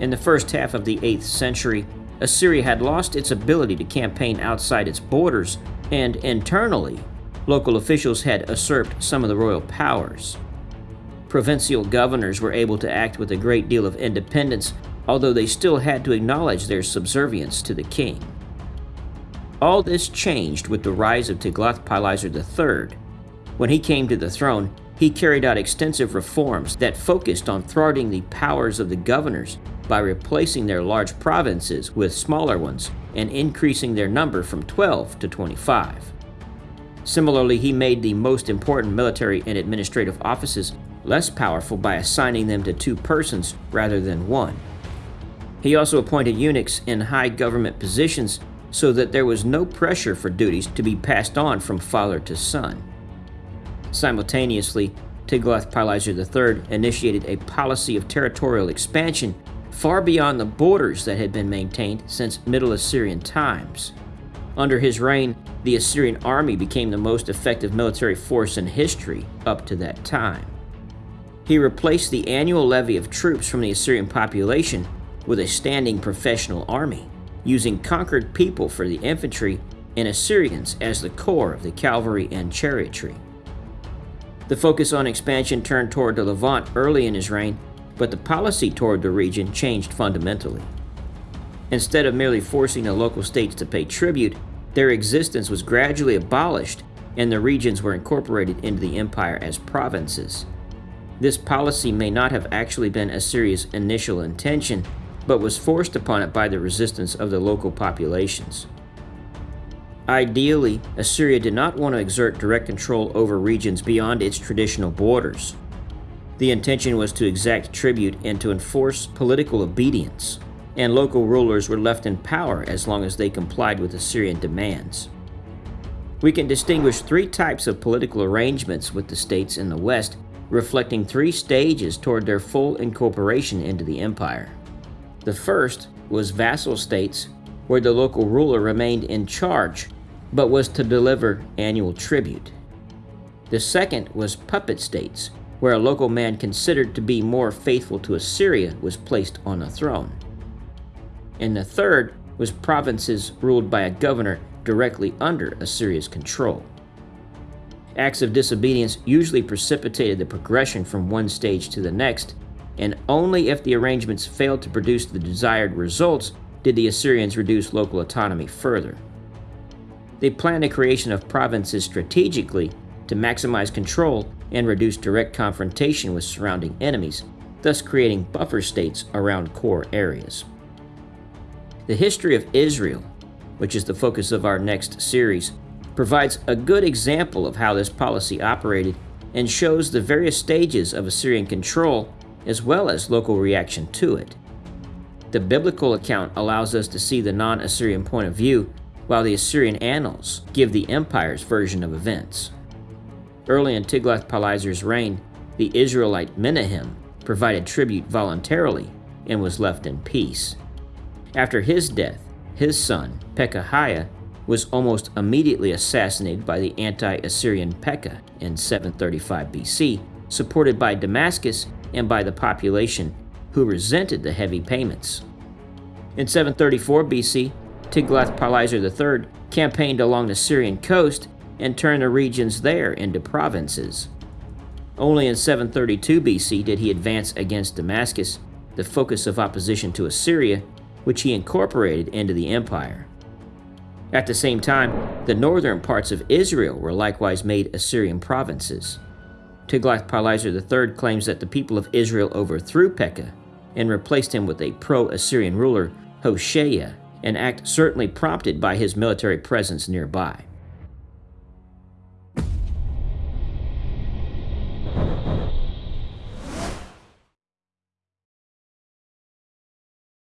In the first half of the 8th century, Assyria had lost its ability to campaign outside its borders, and internally, local officials had usurped some of the royal powers. Provincial governors were able to act with a great deal of independence, although they still had to acknowledge their subservience to the king. All this changed with the rise of Tiglath-Pileser III. When he came to the throne, he carried out extensive reforms that focused on thwarting the powers of the governors by replacing their large provinces with smaller ones and increasing their number from 12 to 25. Similarly, he made the most important military and administrative offices less powerful by assigning them to two persons rather than one. He also appointed eunuchs in high government positions so that there was no pressure for duties to be passed on from father to son. Simultaneously, Tiglath-Pileser III initiated a policy of territorial expansion far beyond the borders that had been maintained since Middle Assyrian times. Under his reign, the Assyrian army became the most effective military force in history up to that time. He replaced the annual levy of troops from the Assyrian population with a standing professional army, using conquered people for the infantry and Assyrians as the core of the cavalry and chariotry. The focus on expansion turned toward the Levant early in his reign but the policy toward the region changed fundamentally. Instead of merely forcing the local states to pay tribute, their existence was gradually abolished and the regions were incorporated into the empire as provinces. This policy may not have actually been Assyria's initial intention, but was forced upon it by the resistance of the local populations. Ideally, Assyria did not want to exert direct control over regions beyond its traditional borders. The intention was to exact tribute and to enforce political obedience, and local rulers were left in power as long as they complied with Assyrian demands. We can distinguish three types of political arrangements with the states in the West, reflecting three stages toward their full incorporation into the empire. The first was vassal states, where the local ruler remained in charge, but was to deliver annual tribute. The second was puppet states, where a local man considered to be more faithful to Assyria was placed on a throne. And the third was provinces ruled by a governor directly under Assyria's control. Acts of disobedience usually precipitated the progression from one stage to the next, and only if the arrangements failed to produce the desired results did the Assyrians reduce local autonomy further. They planned the creation of provinces strategically to maximize control and reduce direct confrontation with surrounding enemies, thus creating buffer states around core areas. The history of Israel, which is the focus of our next series, provides a good example of how this policy operated and shows the various stages of Assyrian control as well as local reaction to it. The biblical account allows us to see the non-Assyrian point of view, while the Assyrian annals give the empire's version of events. Early in Tiglath-Pileser's reign, the Israelite Menahem provided tribute voluntarily and was left in peace. After his death, his son, Pekahiah, was almost immediately assassinated by the anti-Assyrian Pekah in 735 BC, supported by Damascus and by the population, who resented the heavy payments. In 734 BC, Tiglath-Pileser III campaigned along the Syrian coast and turn the regions there into provinces. Only in 732 BC did he advance against Damascus, the focus of opposition to Assyria, which he incorporated into the empire. At the same time, the northern parts of Israel were likewise made Assyrian provinces. Tiglath-Pileser III claims that the people of Israel overthrew Pekah and replaced him with a pro-Assyrian ruler, Hoshea, an act certainly prompted by his military presence nearby.